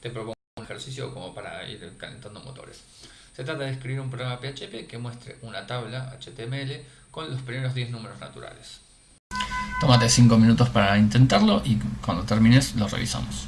te propongo un ejercicio como para ir calentando motores. Se trata de escribir un programa PHP que muestre una tabla HTML con los primeros 10 números naturales. Tómate 5 minutos para intentarlo y cuando termines lo revisamos.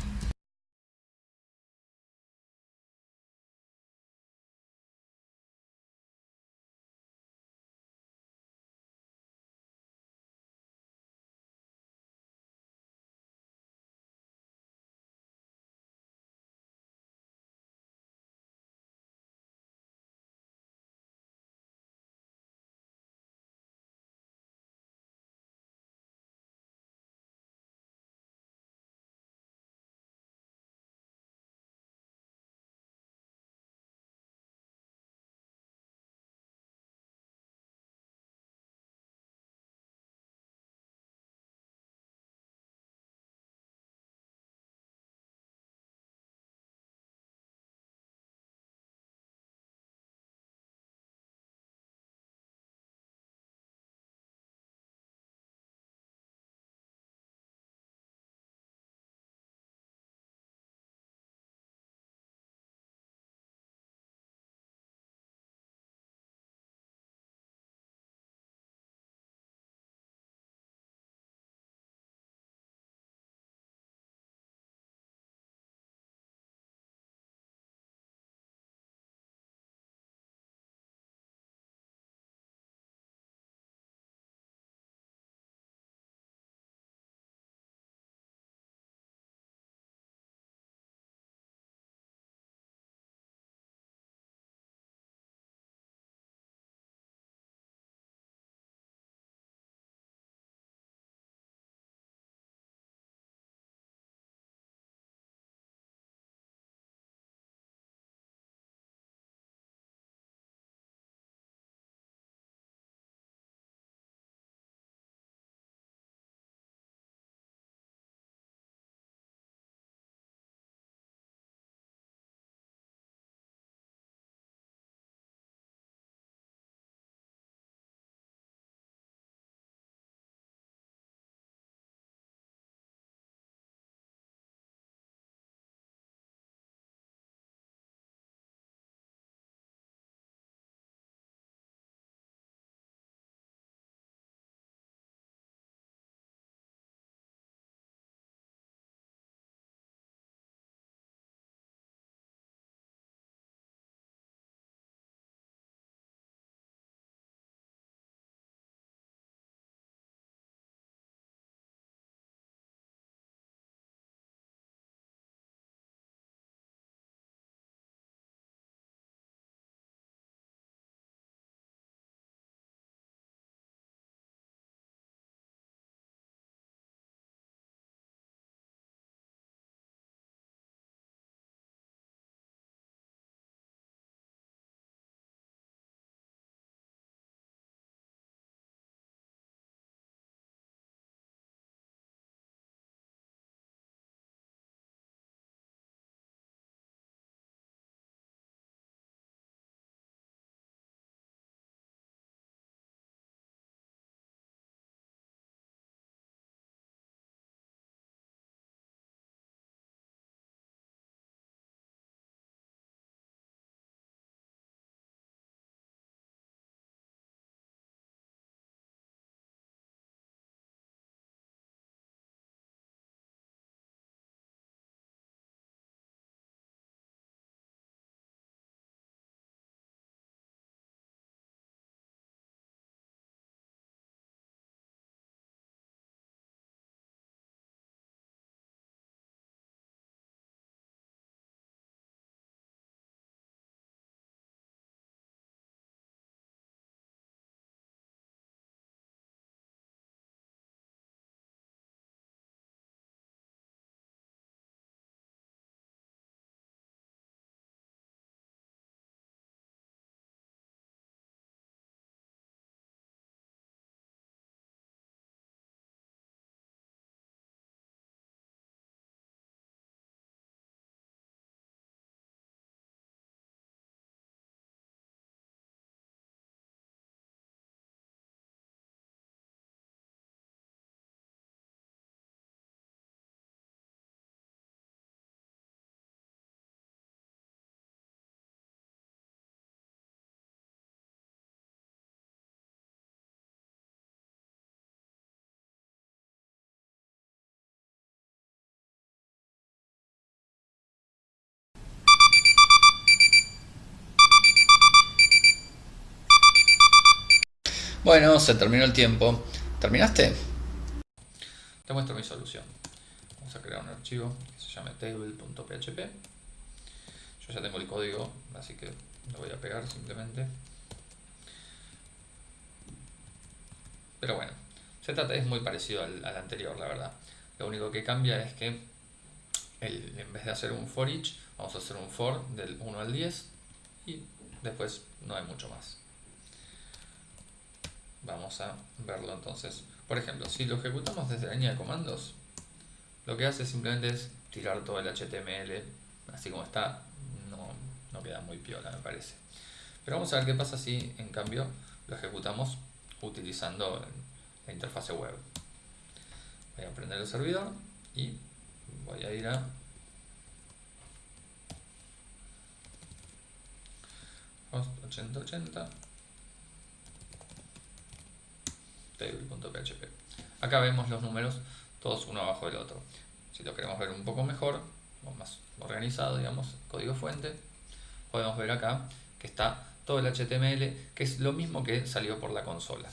Bueno, se terminó el tiempo. ¿Terminaste? Te muestro mi solución. Vamos a crear un archivo que se llame table.php. Yo ya tengo el código, así que lo voy a pegar simplemente. Pero bueno, trata, es muy parecido al, anterior, la verdad. Lo único que cambia es que en vez de hacer un for each, vamos a hacer un for del 1 al 10 y después no hay mucho más. Vamos a verlo entonces. Por ejemplo, si lo ejecutamos desde la línea de comandos, lo que hace simplemente es tirar todo el HTML así como está. No, no queda muy piola, me parece. Pero vamos a ver qué pasa si en cambio lo ejecutamos utilizando la interfase web. Voy a prender el servidor y voy a ir a host 8080 table.php. Acá vemos los números todos uno abajo del otro. Si lo queremos ver un poco mejor, o más organizado, digamos, código fuente, podemos ver acá que está todo el HTML, que es lo mismo que salió por la consola.